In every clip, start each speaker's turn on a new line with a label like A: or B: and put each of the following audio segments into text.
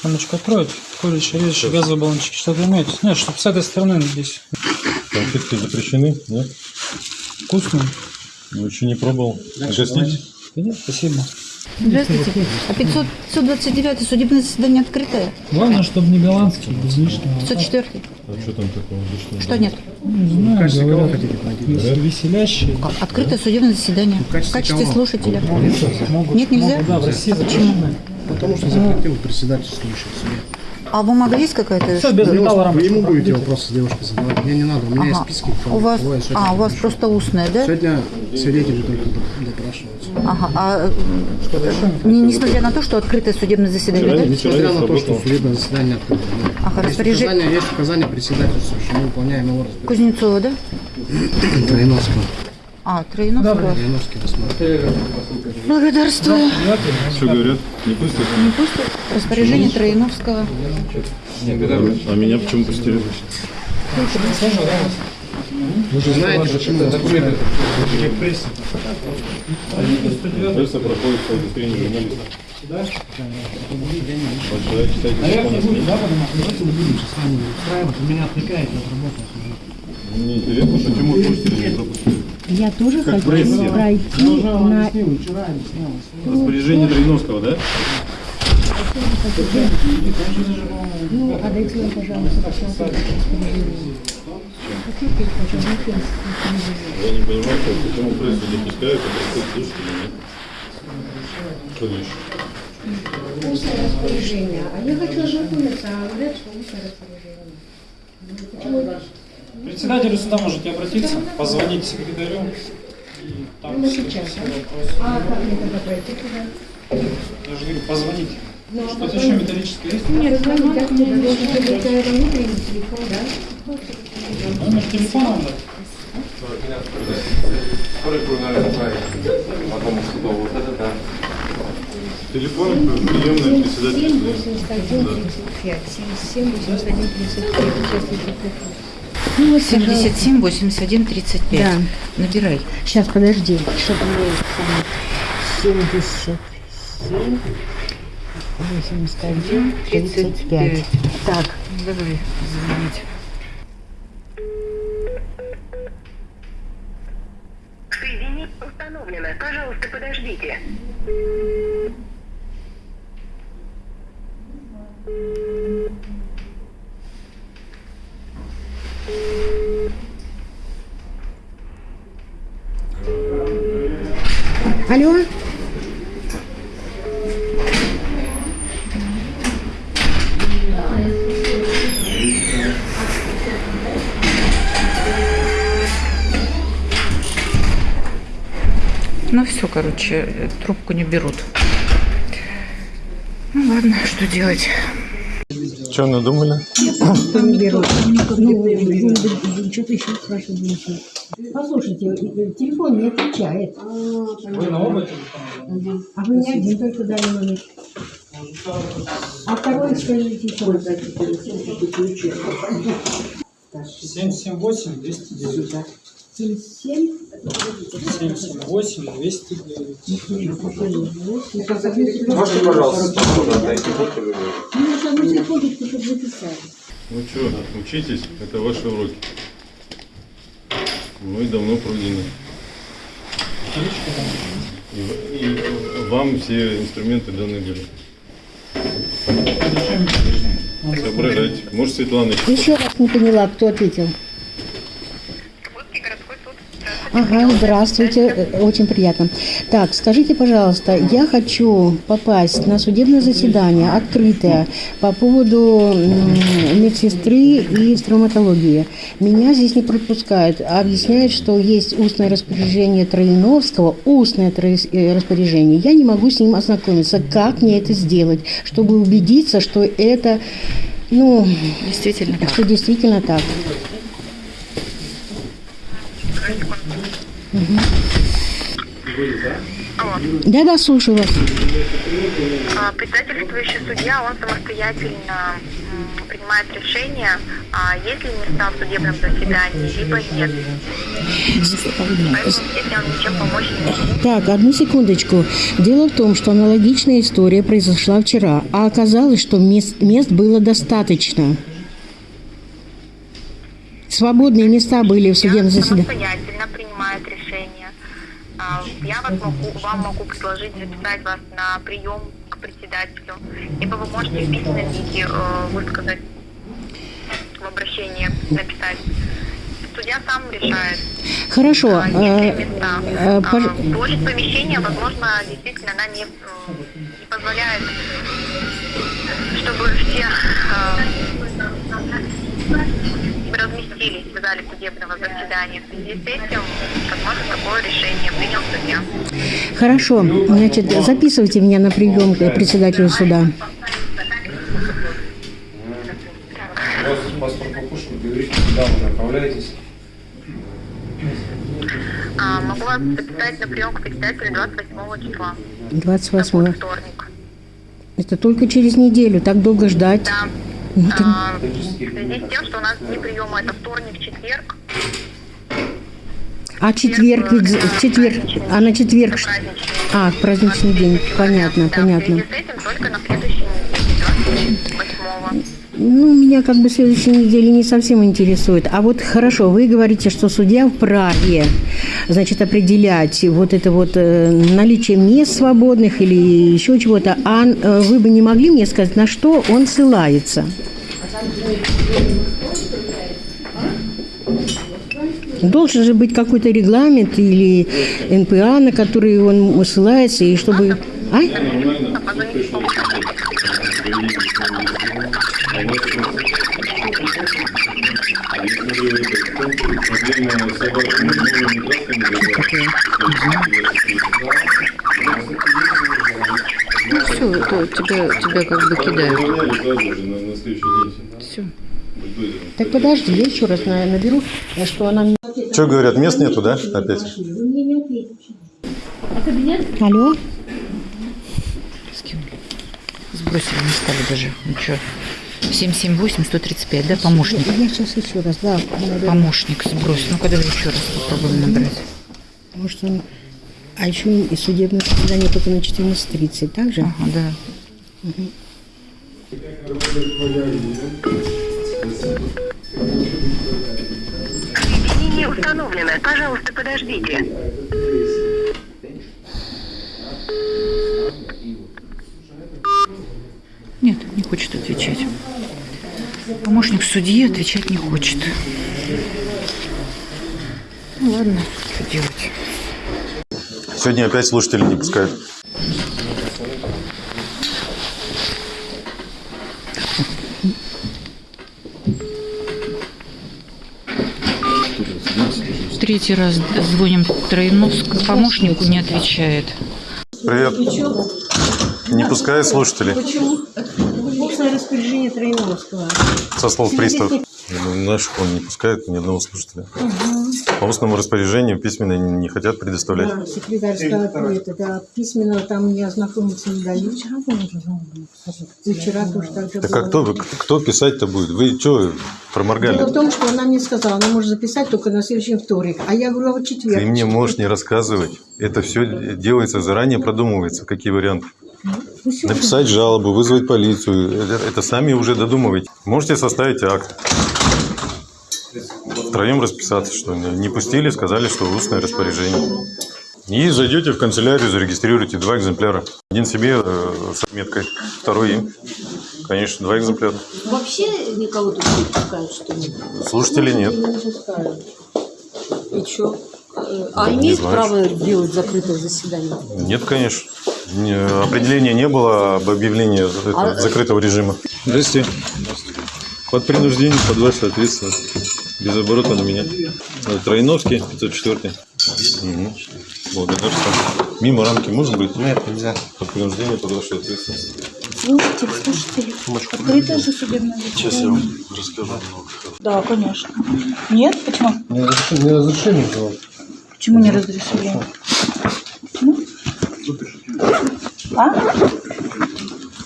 A: Саночка откроет, колющий, режущий газовый баллончик, что-то имеете? Нет, чтобы с этой стороны здесь
B: Конфетки запрещены, да?
A: вкусно.
B: Ну, еще не пробовал. Угостить?
A: Да нет, спасибо.
C: Здравствуйте. А 500, 529 судебное заседание открытое?
A: Главное, чтобы не голландский, без лишнего.
C: 504
B: А что там такого лишнего?
C: Что нет?
A: Не знаю, говорят, вес- веселящие.
C: Как? Открытое судебное заседание. В качестве слушателя.
A: Могут,
C: Нет, нельзя?
A: могут, да, в России
C: Почему?
A: запрещено.
D: Потому что запретил председательствующий суде.
C: А бумага есть какая-то?
A: Все, без металла
D: Вы ему будете вопросы с девушкой задавать. Мне не надо, у меня есть
C: Ага.
D: списки.
C: У вас,
D: сегодня
C: а, у вас
D: допрашиваю.
C: просто устная, да?
D: Сегодня свидетели только доп- допрашиваются.
C: Ага. А, не- несмотря на то, что открытое судебное заседание, да?
D: Несмотря на то, что судебное заседание открыто. да.
C: Ага,
D: есть,
C: распоряжение-
D: указания, есть указание председательствующего, мы выполняем его распоряжение.
C: Кузнецова, да?
D: Троиновского.
C: А, Троиновского.
D: Троиновский рассматривает.
C: Благодарствую.
B: Что говорят? Не пустят?
C: Не пустят. Распоряжение Троиновского.
B: А меня почему пустили?
D: Вы же знаете, почему вас пустили.
B: Пресса проходит по удостоверению журналиста. Вот человек читает закон.
D: Вы меня отвлекаете от работы.
B: Мне интересно, что Тимур слушателей не пропустил.
E: Я тоже хочу
B: прессе.
E: пройти на...
B: Распоряжение Троиновского, да?
E: Ну, отдайте мне, пожалуйста.
B: Я не понимаю, что почему прессу допускают, а проходит слушатели нет. Конечно.
E: Устное распоряжение. А я хочу ознакомиться, а говорят, что устное распоряжение. Ну, Почему?
A: Председателю сюда можете обратиться, позвонить секретарю. И там
E: ну, сейчас, а? а как это пройти туда?
A: Я же говорю,
E: позвонить.
A: Что-то еще металлическое есть?
E: Нет, звоните, как мне должен быть внутренний телефон, да?
A: Номер телефона вам дать?
B: Телефон приемный председатель.
E: 7, 81, 35, 7, 81, 35, 6, 35 забыла.
C: 77, 81, 35.
E: Да.
C: Набирай.
E: Сейчас, подожди, чтобы мне 77, 81, 35. Так.
C: Давай звонить.
F: Соединить установлено. Пожалуйста, подождите.
E: Алло?
C: Ну все, короче, трубку не берут. Ну ладно, что делать?
B: Что надумали?
E: не берут. Ну, что-то еще спрашивают. Послушайте, э, телефон не отвечает.
A: Вы на оба телефона?
E: А вы не один только дали номер. А второй скажите.
A: 778 209.
E: 77.
A: 778 209.
G: Можете, пожалуйста, будьте любезны.
E: Ну, что вы секундочку, чтобы записали.
B: Ну что, учитесь, это ваши уроки. Мы давно пройдены. И, и вам все инструменты даны были. Соображайте. Может, Светлана Еще
E: раз не поняла, кто ответил. Ага, здравствуйте, э, очень приятно. Так, скажите, пожалуйста, я хочу попасть на судебное заседание открытое по поводу медсестры и травматологии. Меня здесь не пропускают, а объясняют, что есть устное распоряжение Троиновского, устное э, распоряжение. Я не могу с ним ознакомиться. Как мне это сделать, чтобы убедиться, что это, ну,
C: Действительно так.
E: что действительно так? Да-да, слушаю вас.
F: А, Председательствующий судья, он самостоятельно принимает решение, а есть ли места в судебном заседании, либо нет.
E: Так, одну секундочку. Дело в том, что аналогичная история произошла вчера, а оказалось, что мест, мест было достаточно. Свободные места были в судебном заседании.
F: Принимает решение. А, Я вас могу, вам могу предложить записать вас на прием к председателю, либо вы можете в письменном виде э, высказать в обращении, написать. Судья сам решает.
E: Хорошо.
F: а,
E: э,
F: места.
E: э,
F: А,
E: пож-
F: Площадь помещения, возможно, действительно она не, не позволяет, чтобы все э, разместились в зале судебного заседания. В связи с этим, возможно, такое решение принял судья.
E: Хорошо. Значит, записывайте меня на прием к председателю суда.
A: Паспорт покушал, говорите, куда вы направляетесь.
F: А, могу вас записать на прием к председателю 28 числа.
E: 28
F: Это вторник.
E: Это только через неделю. Так долго ждать.
F: Да. А, в связи с тем, что у нас дни приема это вторник, четверг.
E: А четверг ведь в четверг, а на четверг. А, праздничный день. Понятно, понятно. Ну, меня как бы следующей недели не совсем интересует. А вот хорошо, вы говорите, что судья вправе, значит, определять вот это вот э, наличие мест свободных или еще чего-то. А э, вы бы не могли мне сказать, на что он ссылается? Должен же быть какой-то регламент или НПА, на который он ссылается, и чтобы... А?
F: А помощь.
C: Все, это тебя, тебя как бы кидают. Все.
E: Так подожди, я еще раз на- наберу, что она.
B: Что говорят, мест нету, да, опять?
E: Алло?
C: Сбросили, не стали даже. Ну что? 778-135, да, помощник?
E: Я сейчас еще раз, да. наберу.
C: Помощник сбрось. Ну-ка, давай еще раз попробуем набрать.
E: Может, он... А еще и судебное заседание только на 14.30, так же?
C: Ага, да.
F: Соединение установлено. Пожалуйста, подождите.
C: Нет, не хочет отвечать. Помощник судьи отвечать не хочет. Ну ладно, что делать?
B: Сегодня опять слушатели не пускают.
C: Третий раз звоним Троиновск, помощнику не отвечает.
B: Привет. Не пускают слушателей
E: Устное распоряжение Троиновского.
B: со слов пристав. Наших он не пускает ни одного слушателя. По устному распоряжению письменно не хотят предоставлять.
E: Да, секретарь сказал, это, да, письменно там не ознакомиться не дают. Вчера И вчера тоже так же
B: Так а кто, кто писать-то будет? Вы что
E: Дело
B: проморгали?
E: в том, что она мне сказала, она может записать только на следующий вторник. А я говорю, а вот четверг.
B: Ты мне можешь не рассказывать. Это все делается заранее, продумывается, какие варианты.
E: Ну,
B: Написать жалобу, вызвать полицию. Это, это сами уже додумываете. Можете составить акт. Втроем расписаться, что не не пустили, сказали, что устное распоряжение. И зайдете в канцелярию, зарегистрируете два экземпляра. Один себе э, с отметкой, второй им. Конечно, два экземпляра.
E: Вообще никого тут не пускают, что ли?
B: Слушателей нет.
E: Не. И что?
B: А имеют право
E: делать закрытое заседание?
B: Нет, конечно. Определения не было об объявлении это, закрытого режима. Здравствуйте. Под принуждением, под вашу ответственность. Без оборота на меня. Э, Троиновский, 504. Угу. Благодарствую. Мимо рамки можно быть? Нет, нельзя. Под принуждением, под вашу ответственность.
H: Слушайте, слушатели. Открытое же судебное.
B: Сейчас я вам расскажу.
H: Да, конечно. Нет? Почему?
D: Не разрешение, не разрешение было.
H: Почему не разрешили? А?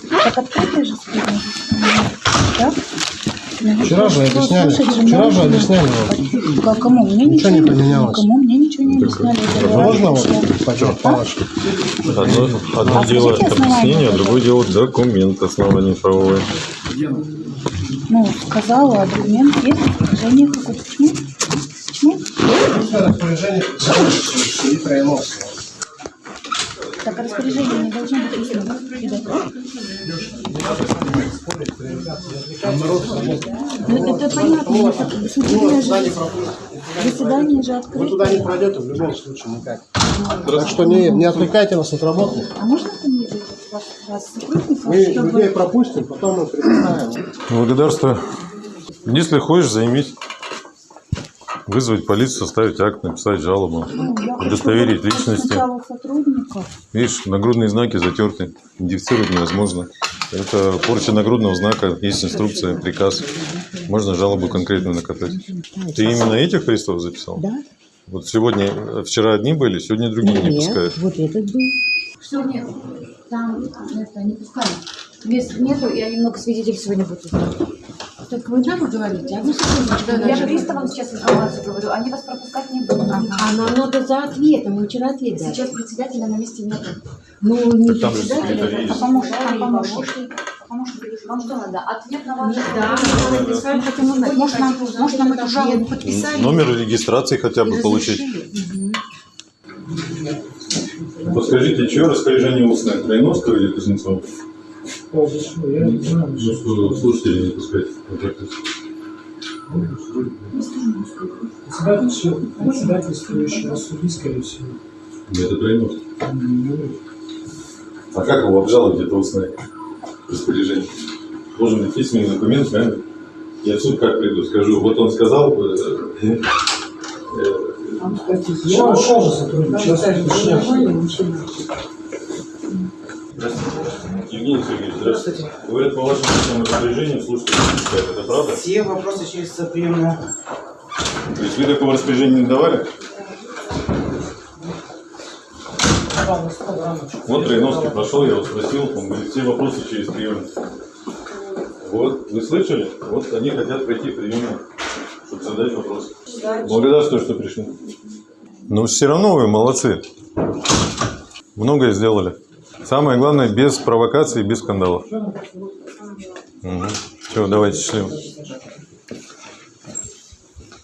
H: Так открытое же сегодня. Да?
D: Вчера же объясняли. Вчера же объясняли.
H: Как кому? Мне
D: Ничего не поменялось.
H: Кому мне ничего не объясняли.
D: Можно вот
H: пришло.
D: пойдем палочку?
B: Одно, одно
H: А
B: дело объяснение, а другое дело документ основание правовое.
H: Ну, сказала, документ есть, распоряжение какое-то. Почему? Почему?
D: Распоряжение и Трояновского.
H: Так распоряжение не должно быть устно. Ну, это понятно. Заседание же, заседание же
D: Вы туда не
H: открыто.
D: пройдете в любом случае никак. Так что не, не отвлекайте нас от работы.
H: А можно фамилию вас,
D: Мы
H: чтобы...
D: людей пропустим, потом мы предоставим.
B: Благодарствую. Если хочешь, займись. Вызвать полицию, составить акт, написать жалобу.
H: Ну, я
B: удостоверить личности. Видишь, нагрудные знаки затерты. Идентифицировать невозможно. Это порча нагрудного знака, есть инструкция, приказ. Можно жалобу конкретно накатать. Ты именно этих приставов записал?
E: Да?
B: Вот сегодня, вчера одни были, сегодня другие не пускают.
E: вот этот был.
C: Что нет? Там это не пускают. Мест нету, и они много свидетелей сегодня будут
H: Так вы нам говорите, а вы
C: Я же приставам сейчас информацию говорю, они вас пропускать не будут.
E: А нам надо за ответом, мы вчера ответ дали.
C: Сейчас председателя на месте нету.
E: Ну, не
B: там секретарь
E: а.
C: А помощник, а помощник. Помощник, вам что надо? Ответ на ваш
H: Да, мы написали, хотим узнать. Может, нам, может, нам эту жалобу подписали?
B: Номер регистрации хотя бы получить. Подскажите, чье распоряжение устное? Троиновского или Кузнецова?
A: Я.
B: Ну, что слушателей не пускать.
A: Председатель, председательствующий на суде, скорее всего.
B: Это Троиновский. А как его обжаловать, это устное распоряжение? Должен быть письменный документ, правильно? Я в суд как приду, скажу, вот он сказал, э, э,
A: Я ушел же сотрудник, сейчас уточняю.
B: Евгений Сергеевич, здравствуйте. Говорят, по вашим личным распоряжениям слушайте, это правда?
I: Все вопросы через приемную.
B: То есть вы такого распоряжения не давали? Вот Троиновский прошел, я его спросил, он говорит, все вопросы через приемную. Вот, вы слышали? Вот они хотят пройти в приемную, чтобы задать вопросы. Благодарствую, что пришли. Но все равно вы молодцы. Многое сделали. Самое главное, без провокаций, без скандалов. Угу. Все, давайте счастливо.